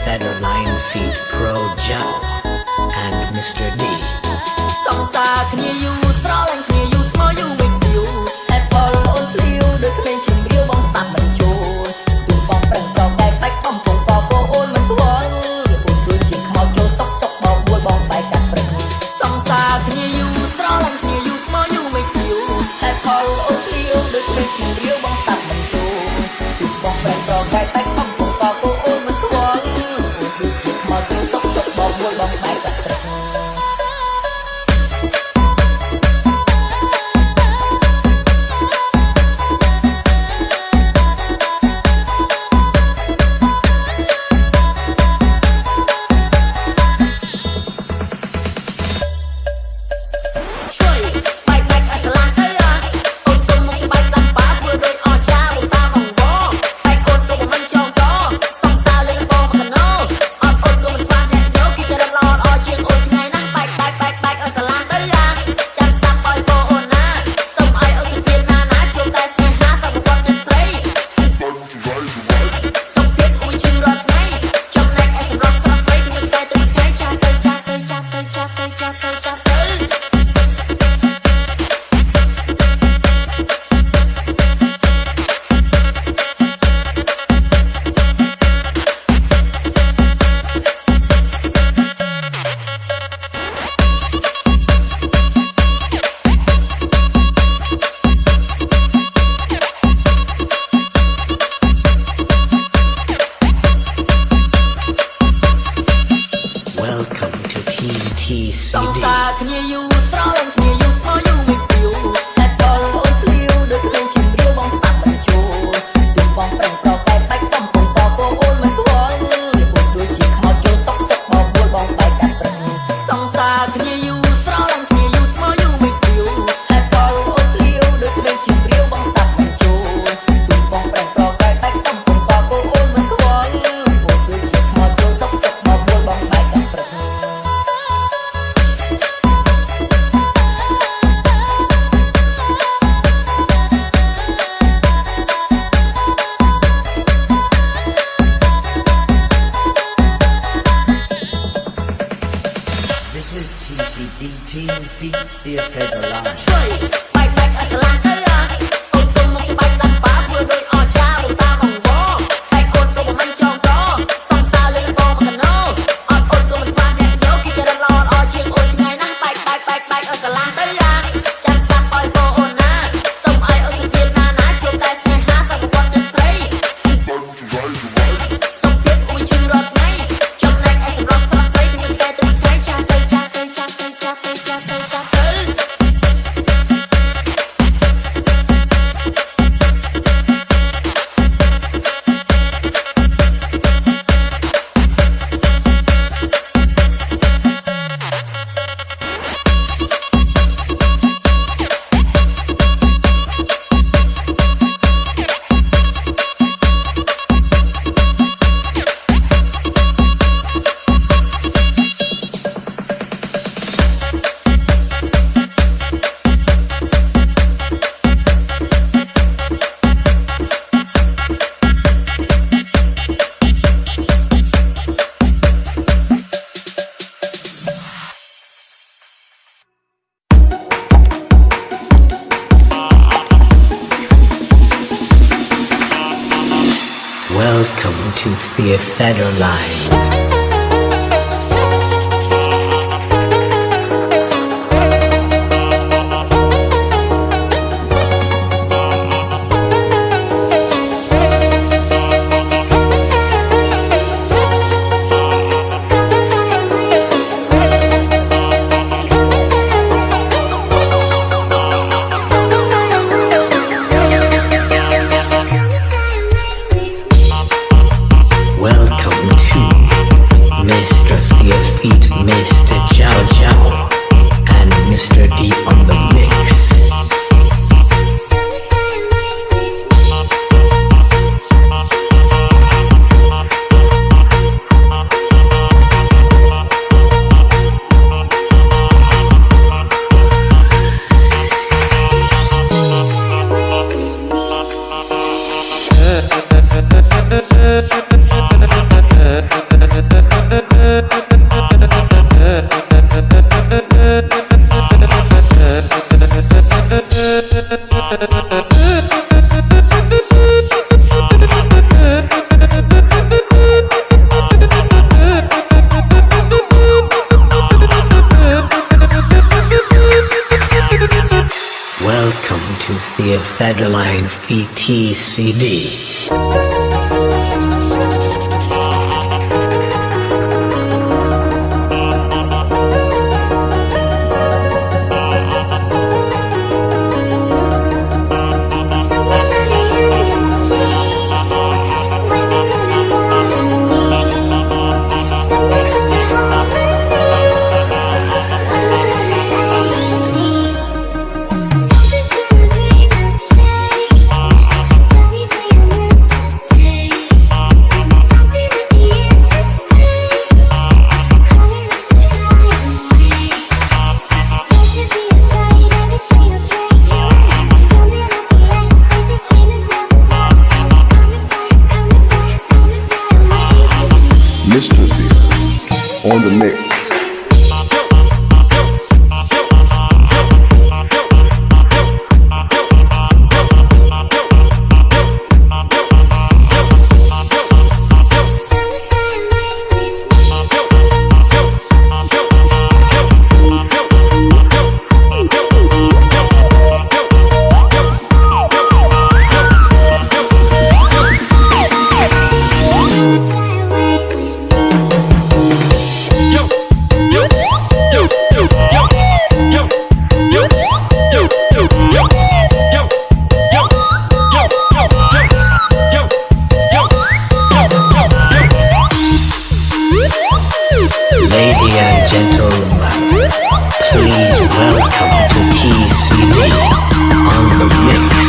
fellow feet, Pro Joe and Mr. D. into theater line. que. on the mix. lady and gentlemen, please welcome to TCD on the mix.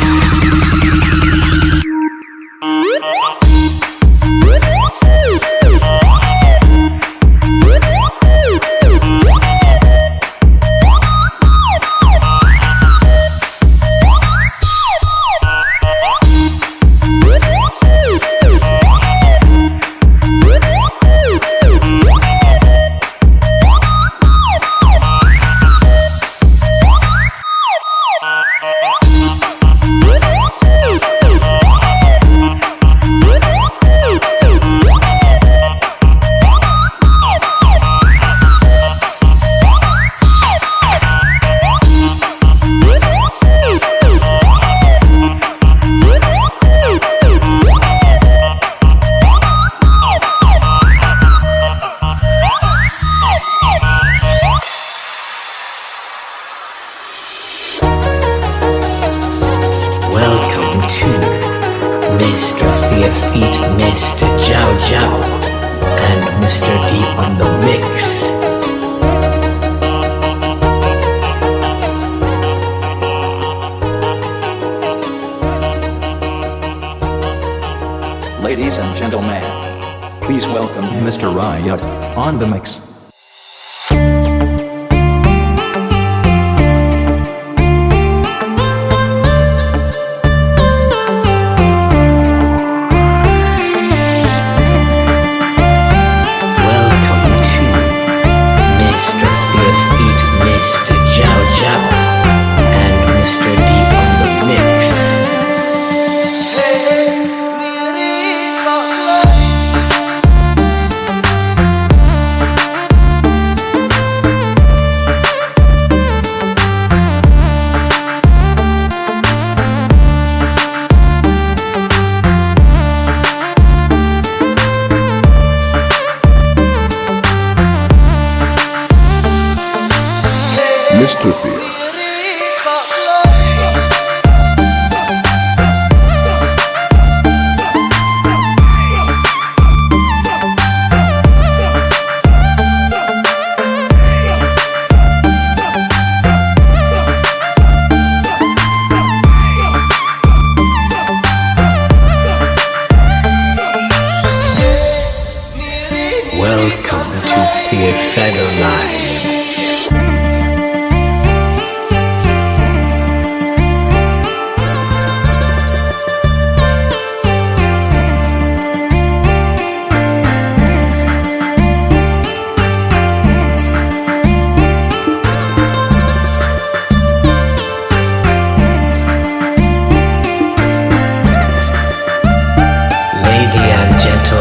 gentle,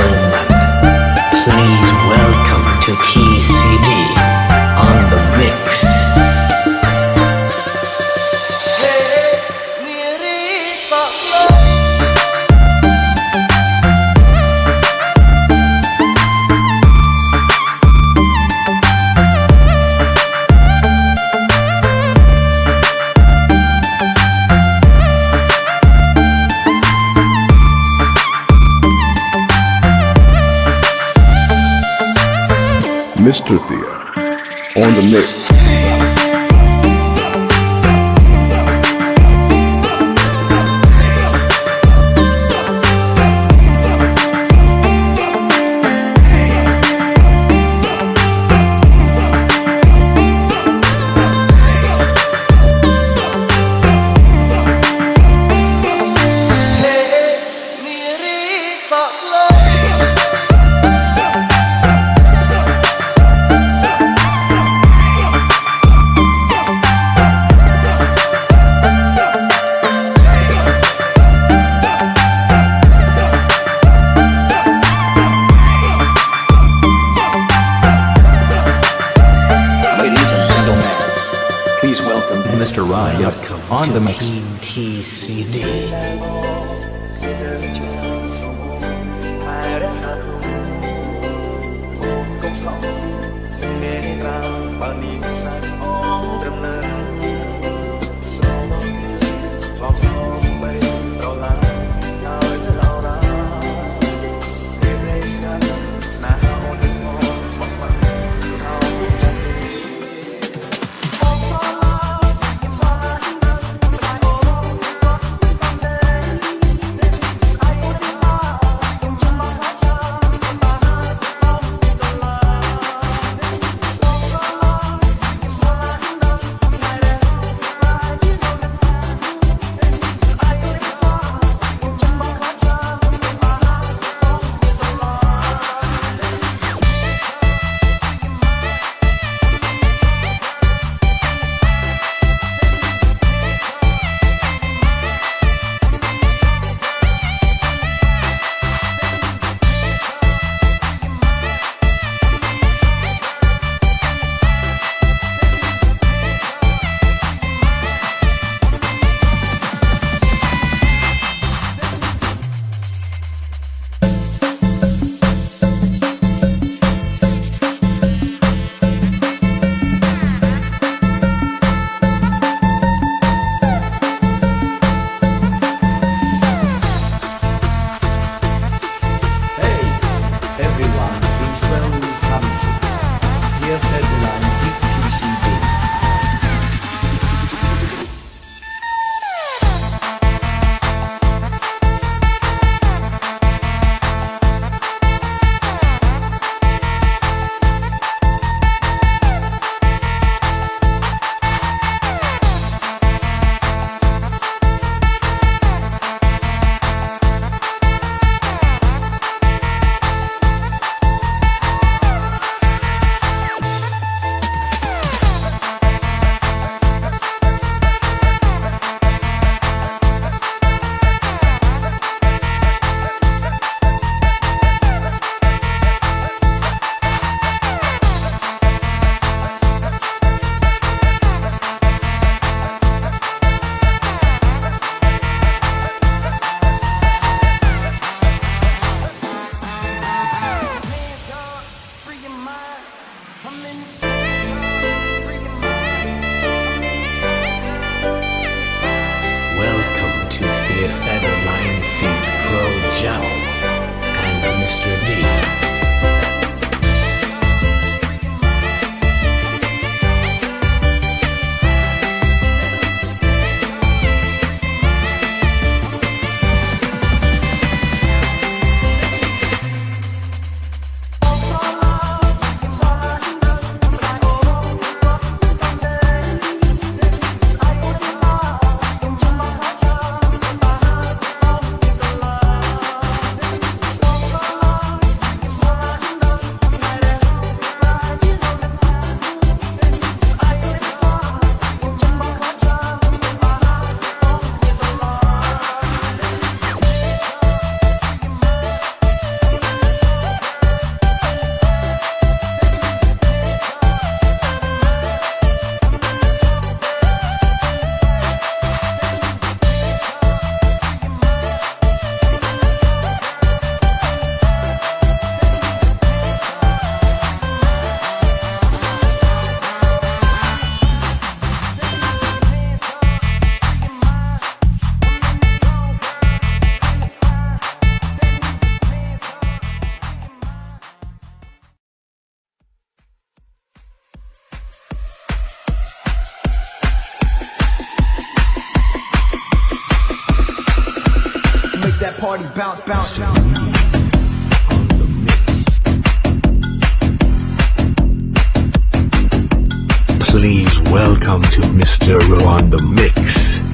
please. On the mix. Party bounce, bounce, bounce. Please welcome to Mr. Ro on the mix.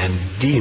And D